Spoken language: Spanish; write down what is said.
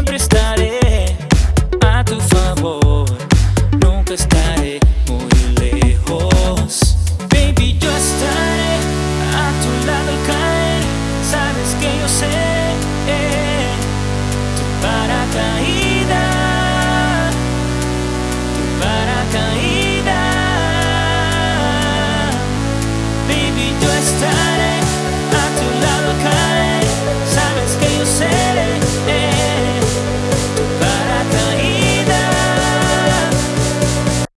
siempre estaré a tu favor, nunca estaré muy lejos.